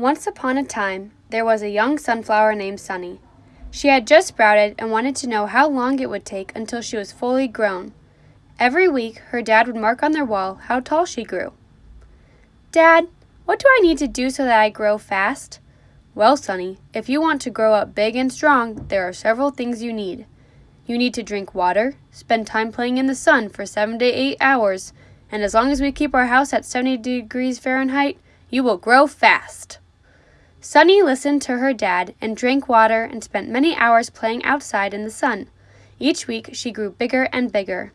Once upon a time, there was a young sunflower named Sunny. She had just sprouted and wanted to know how long it would take until she was fully grown. Every week, her dad would mark on their wall how tall she grew. Dad, what do I need to do so that I grow fast? Well, Sunny, if you want to grow up big and strong, there are several things you need. You need to drink water, spend time playing in the sun for seven to eight hours, and as long as we keep our house at 70 degrees Fahrenheit, you will grow fast. Sunny listened to her dad and drank water and spent many hours playing outside in the sun. Each week she grew bigger and bigger.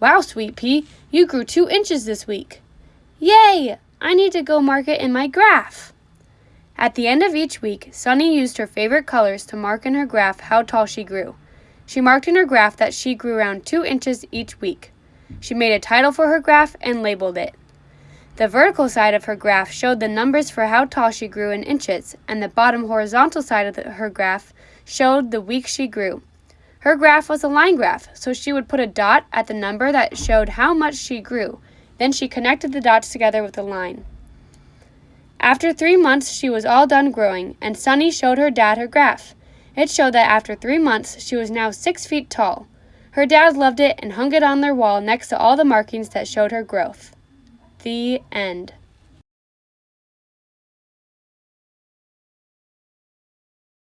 Wow, Sweet Pea, you grew two inches this week. Yay! I need to go mark it in my graph. At the end of each week, Sunny used her favorite colors to mark in her graph how tall she grew. She marked in her graph that she grew around two inches each week. She made a title for her graph and labeled it. The vertical side of her graph showed the numbers for how tall she grew in inches, and the bottom horizontal side of the, her graph showed the weeks she grew. Her graph was a line graph, so she would put a dot at the number that showed how much she grew. Then she connected the dots together with a line. After three months, she was all done growing, and Sunny showed her dad her graph. It showed that after three months, she was now six feet tall. Her dad loved it and hung it on their wall next to all the markings that showed her growth. The end.